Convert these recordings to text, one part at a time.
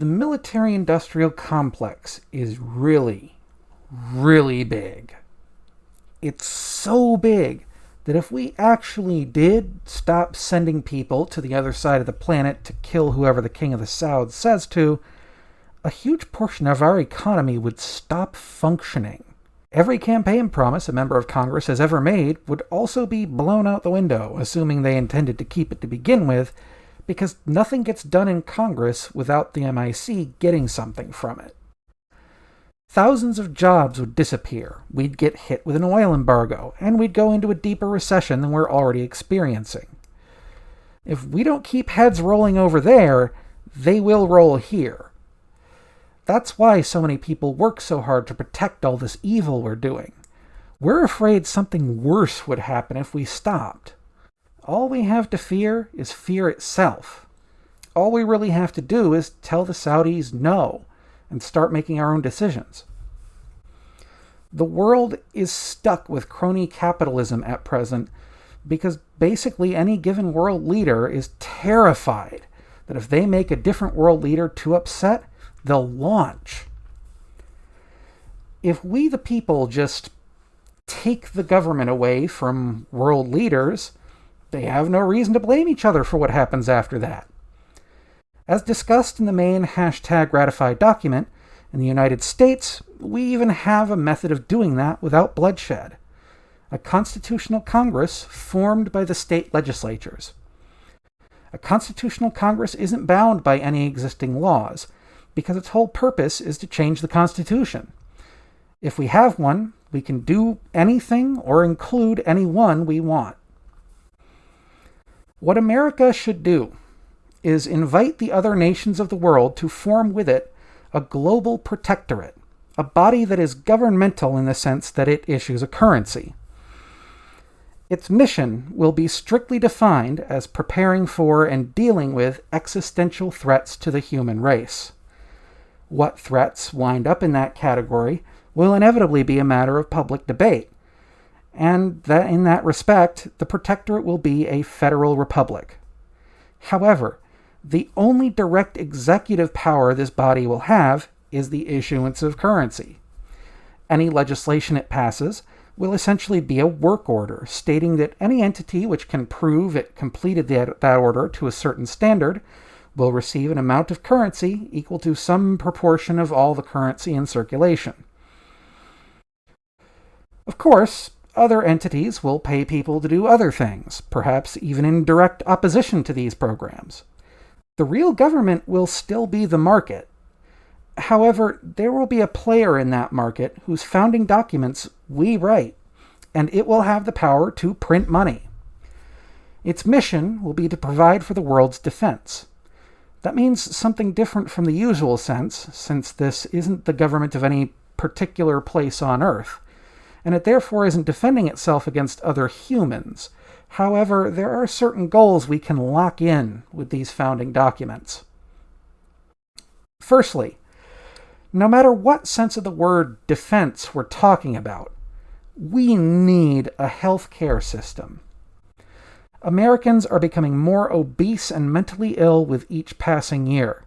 The military-industrial complex is really, really big. It's so big that if we actually did stop sending people to the other side of the planet to kill whoever the King of the South says to, a huge portion of our economy would stop functioning. Every campaign promise a member of Congress has ever made would also be blown out the window, assuming they intended to keep it to begin with, because nothing gets done in Congress without the MIC getting something from it. Thousands of jobs would disappear, we'd get hit with an oil embargo, and we'd go into a deeper recession than we're already experiencing. If we don't keep heads rolling over there, they will roll here. That's why so many people work so hard to protect all this evil we're doing. We're afraid something worse would happen if we stopped. All we have to fear is fear itself. All we really have to do is tell the Saudis no and start making our own decisions. The world is stuck with crony capitalism at present because basically any given world leader is terrified that if they make a different world leader too upset, they'll launch. If we, the people, just take the government away from world leaders, they have no reason to blame each other for what happens after that. As discussed in the main hashtag ratified document, in the United States, we even have a method of doing that without bloodshed. A constitutional Congress formed by the state legislatures. A constitutional Congress isn't bound by any existing laws, because its whole purpose is to change the Constitution. If we have one, we can do anything or include any one we want. What America should do is invite the other nations of the world to form with it a global protectorate, a body that is governmental in the sense that it issues a currency. Its mission will be strictly defined as preparing for and dealing with existential threats to the human race. What threats wind up in that category will inevitably be a matter of public debate, and that in that respect, the protectorate will be a federal republic. However, the only direct executive power this body will have is the issuance of currency. Any legislation it passes will essentially be a work order, stating that any entity which can prove it completed that, that order to a certain standard will receive an amount of currency equal to some proportion of all the currency in circulation. Of course, other entities will pay people to do other things, perhaps even in direct opposition to these programs the real government will still be the market. However, there will be a player in that market whose founding documents we write, and it will have the power to print money. Its mission will be to provide for the world's defense. That means something different from the usual sense, since this isn't the government of any particular place on Earth, and it therefore isn't defending itself against other humans, However, there are certain goals we can lock in with these founding documents. Firstly, no matter what sense of the word defense we're talking about, we need a health care system. Americans are becoming more obese and mentally ill with each passing year.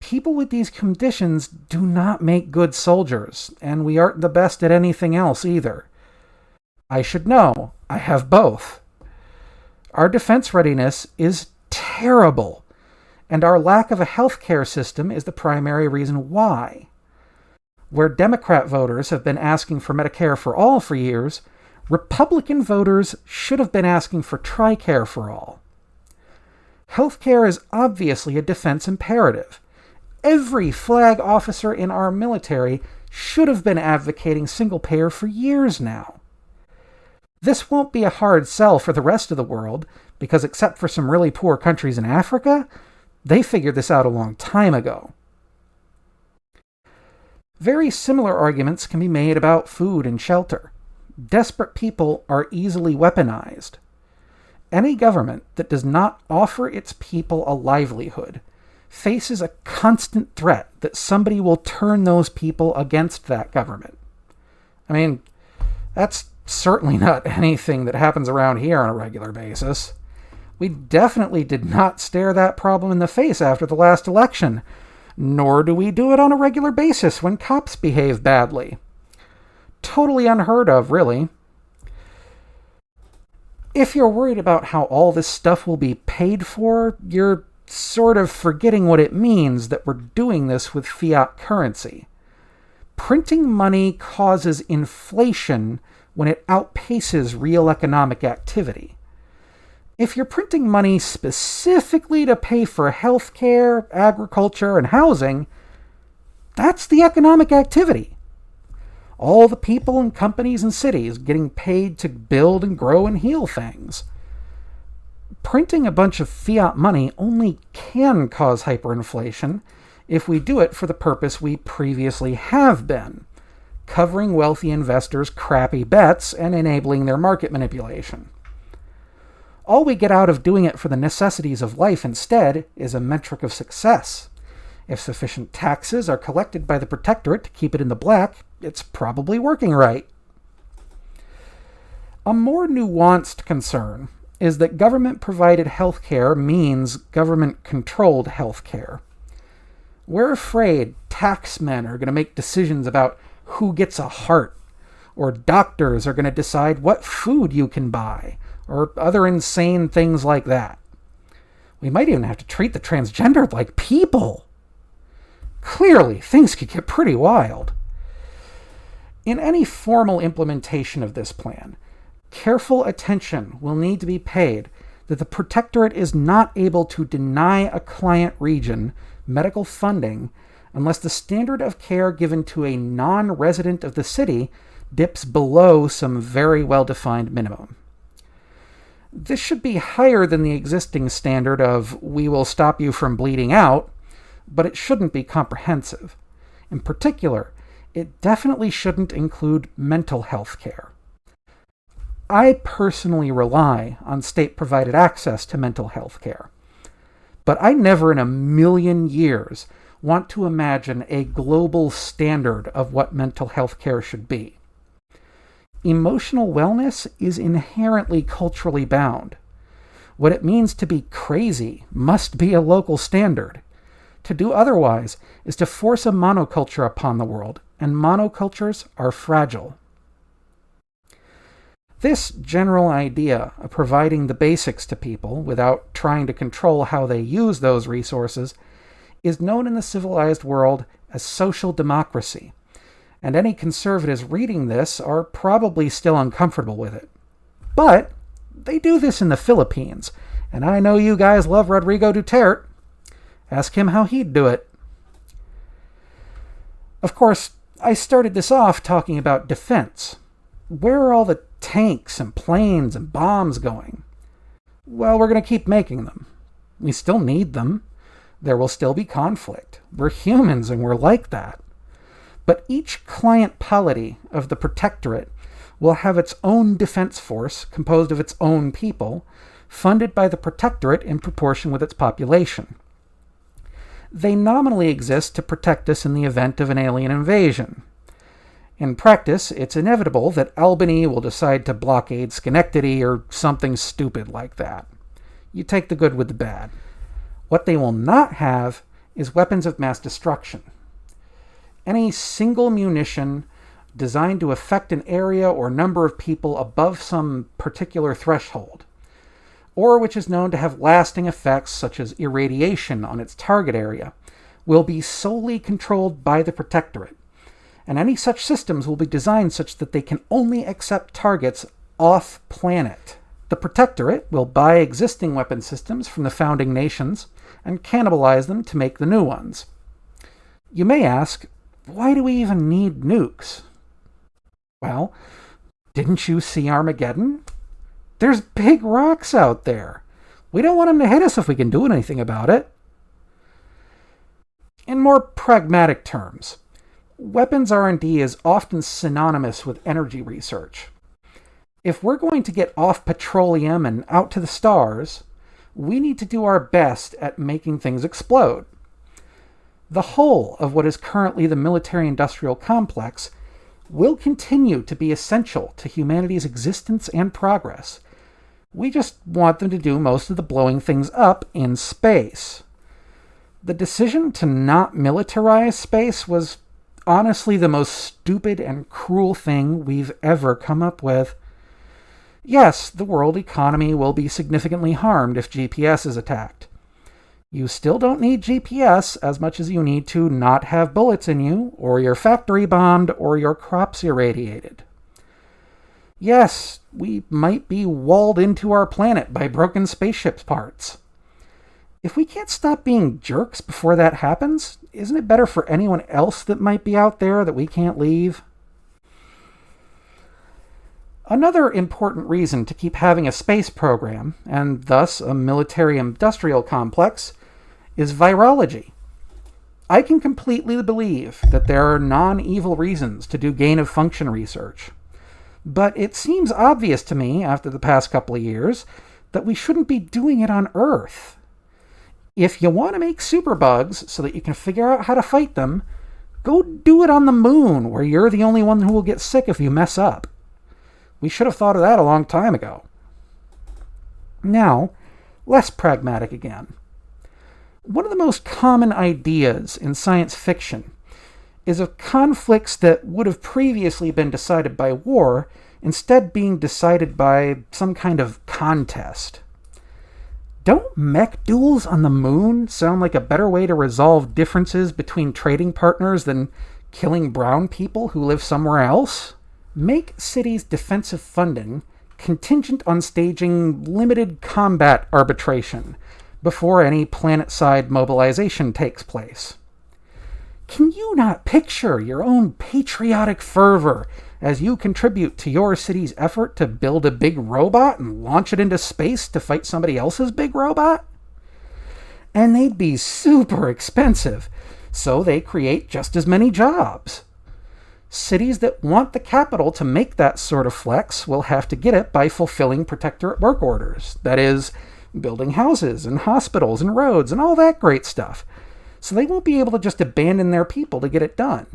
People with these conditions do not make good soldiers, and we aren't the best at anything else either. I should know, I have both. Our defense readiness is terrible, and our lack of a healthcare system is the primary reason why. Where Democrat voters have been asking for Medicare for all for years, Republican voters should have been asking for TRICARE for all. Healthcare is obviously a defense imperative. Every flag officer in our military should have been advocating single payer for years now. This won't be a hard sell for the rest of the world, because except for some really poor countries in Africa, they figured this out a long time ago. Very similar arguments can be made about food and shelter. Desperate people are easily weaponized. Any government that does not offer its people a livelihood faces a constant threat that somebody will turn those people against that government. I mean, that's certainly not anything that happens around here on a regular basis. We definitely did not stare that problem in the face after the last election. nor do we do it on a regular basis when cops behave badly. Totally unheard of, really. If you're worried about how all this stuff will be paid for, you're sort of forgetting what it means that we're doing this with fiat currency. Printing money causes inflation when it outpaces real economic activity. If you're printing money specifically to pay for healthcare, agriculture, and housing, that's the economic activity. All the people and companies and cities getting paid to build and grow and heal things. Printing a bunch of fiat money only can cause hyperinflation if we do it for the purpose we previously have been, covering wealthy investors' crappy bets and enabling their market manipulation. All we get out of doing it for the necessities of life instead is a metric of success. If sufficient taxes are collected by the protectorate to keep it in the black, it's probably working right. A more nuanced concern is that government provided health care means government controlled health care. We're afraid taxmen are going to make decisions about who gets a heart, or doctors are going to decide what food you can buy, or other insane things like that. We might even have to treat the transgendered like people. Clearly, things could get pretty wild. In any formal implementation of this plan, careful attention will need to be paid that the Protectorate is not able to deny a client region medical funding unless the standard of care given to a non resident of the city dips below some very well defined minimum. This should be higher than the existing standard of we will stop you from bleeding out, but it shouldn't be comprehensive. In particular, it definitely shouldn't include mental health care. I personally rely on state provided access to mental health care. But I never in a million years want to imagine a global standard of what mental health care should be. Emotional wellness is inherently culturally bound. What it means to be crazy must be a local standard. To do otherwise is to force a monoculture upon the world, and monocultures are fragile. This general idea of providing the basics to people without trying to control how they use those resources is known in the civilized world as social democracy, and any conservatives reading this are probably still uncomfortable with it. But they do this in the Philippines, and I know you guys love Rodrigo Duterte. Ask him how he'd do it. Of course, I started this off talking about defense. Where are all the tanks and planes and bombs going? Well, we're going to keep making them. We still need them. There will still be conflict. We're humans and we're like that. But each client polity of the Protectorate will have its own defense force composed of its own people, funded by the Protectorate in proportion with its population. They nominally exist to protect us in the event of an alien invasion. In practice, it's inevitable that Albany will decide to blockade Schenectady or something stupid like that. You take the good with the bad. What they will not have is weapons of mass destruction. Any single munition designed to affect an area or number of people above some particular threshold, or which is known to have lasting effects such as irradiation on its target area, will be solely controlled by the Protectorate and any such systems will be designed such that they can only accept targets off planet. The Protectorate will buy existing weapon systems from the founding nations and cannibalize them to make the new ones. You may ask, why do we even need nukes? Well, didn't you see Armageddon? There's big rocks out there. We don't want them to hit us if we can do anything about it. In more pragmatic terms, weapons R&D is often synonymous with energy research. If we're going to get off petroleum and out to the stars, we need to do our best at making things explode. The whole of what is currently the military-industrial complex will continue to be essential to humanity's existence and progress. We just want them to do most of the blowing things up in space. The decision to not militarize space was honestly the most stupid and cruel thing we've ever come up with. Yes, the world economy will be significantly harmed if GPS is attacked. You still don't need GPS as much as you need to not have bullets in you, or your factory bombed, or your crops irradiated. Yes, we might be walled into our planet by broken spaceship parts. If we can't stop being jerks before that happens, isn't it better for anyone else that might be out there that we can't leave? Another important reason to keep having a space program, and thus a military industrial complex, is virology. I can completely believe that there are non evil reasons to do gain of function research. But it seems obvious to me, after the past couple of years, that we shouldn't be doing it on Earth. If you want to make superbugs so that you can figure out how to fight them, go do it on the moon, where you're the only one who will get sick if you mess up. We should have thought of that a long time ago. Now, less pragmatic again. One of the most common ideas in science fiction is of conflicts that would have previously been decided by war instead being decided by some kind of contest. Don't mech duels on the moon sound like a better way to resolve differences between trading partners than killing brown people who live somewhere else? Make cities' defensive funding contingent on staging limited combat arbitration before any planet side mobilization takes place. Can you not picture your own patriotic fervor as you contribute to your city's effort to build a big robot and launch it into space to fight somebody else's big robot? And they'd be super expensive, so they create just as many jobs. Cities that want the capital to make that sort of flex will have to get it by fulfilling protectorate work orders. That is, building houses and hospitals and roads and all that great stuff so they won't be able to just abandon their people to get it done.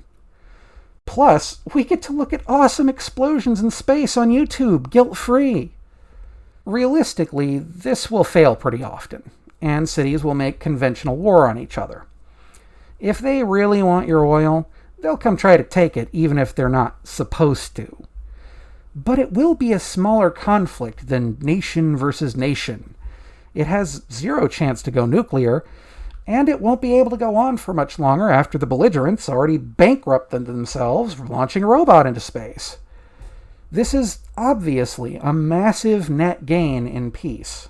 Plus, we get to look at awesome explosions in space on YouTube, guilt free. Realistically, this will fail pretty often, and cities will make conventional war on each other. If they really want your oil, they'll come try to take it, even if they're not supposed to. But it will be a smaller conflict than nation versus nation. It has zero chance to go nuclear, and it won't be able to go on for much longer after the belligerents already bankrupted themselves for launching a robot into space. This is obviously a massive net gain in peace.